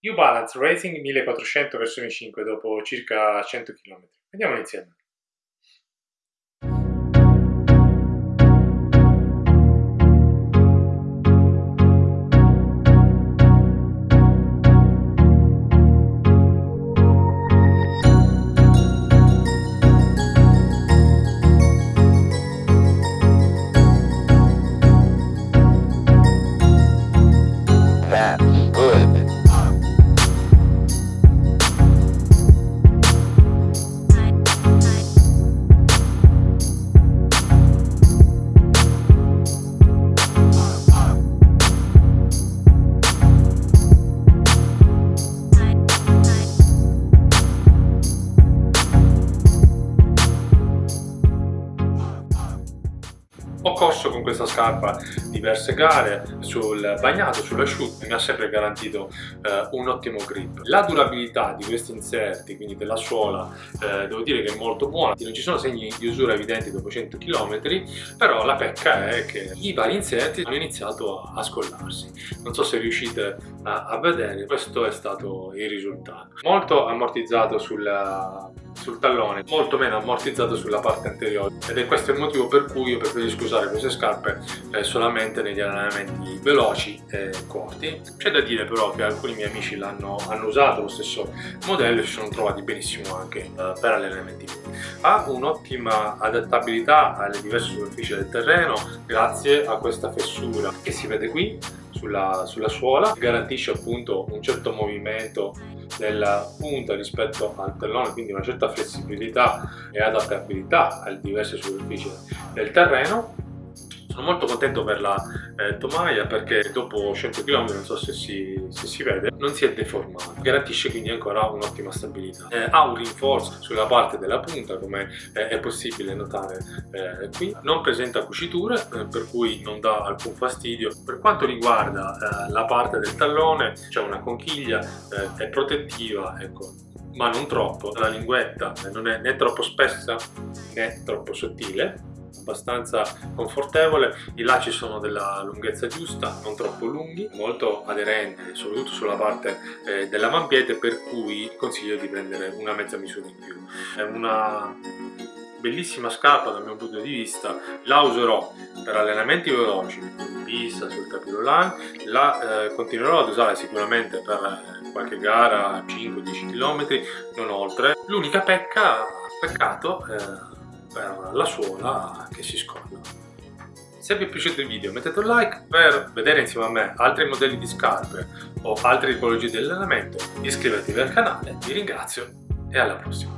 New Balance Racing 1400 versione 5 dopo circa 100 km. Andiamo insieme. Ho corso con questa scarpa diverse gare, sul bagnato, sull'asciutto, mi ha sempre garantito eh, un ottimo grip. La durabilità di questi inserti, quindi della suola, eh, devo dire che è molto buona, non ci sono segni di usura evidenti dopo 100 km, però la pecca è che i vari inserti hanno iniziato a, scollarsi. Non so se riuscite a, a vedere, questo è stato il risultato. Molto ammortizzato sulla sul tallone, molto meno ammortizzato sulla parte anteriore ed è questo il motivo per cui io preferisco usare queste scarpe eh, solamente negli allenamenti veloci e corti. C'è da dire però che alcuni miei amici l'hanno hanno usato lo stesso modello e si sono trovati benissimo anche eh, per allenamenti Ha un'ottima adattabilità alle diverse superfici del terreno grazie a questa fessura che si vede qui sulla, sulla suola, garantisce appunto un certo movimento della punta rispetto al tallone, quindi una certa flessibilità e adattabilità alle diverse superfici del terreno sono molto contento per la eh, tomaia perché dopo 100 km, non so se si, se si vede, non si è deformato. Garantisce quindi ancora un'ottima stabilità. Eh, ha un rinforzo sulla parte della punta come eh, è possibile notare eh, qui. Non presenta cuciture eh, per cui non dà alcun fastidio. Per quanto riguarda eh, la parte del tallone c'è una conchiglia, è protettiva, ecco, ma non troppo. La linguetta non è né troppo spessa né troppo sottile abbastanza confortevole, i lacci sono della lunghezza giusta, non troppo lunghi, molto aderenti, soprattutto sulla parte eh, della mampiete, per cui consiglio di prendere una mezza misura in più. È una bellissima scarpa dal mio punto di vista, la userò per allenamenti veloci, in pista, sul capirolan, la eh, continuerò ad usare sicuramente per eh, qualche gara 5-10 km, non oltre. L'unica pecca, peccato, eh, per la suola che si scolla. Se vi è piaciuto il video mettete un like per vedere insieme a me altri modelli di scarpe o altre tipologie di allenamento, iscrivetevi al canale, vi ringrazio e alla prossima!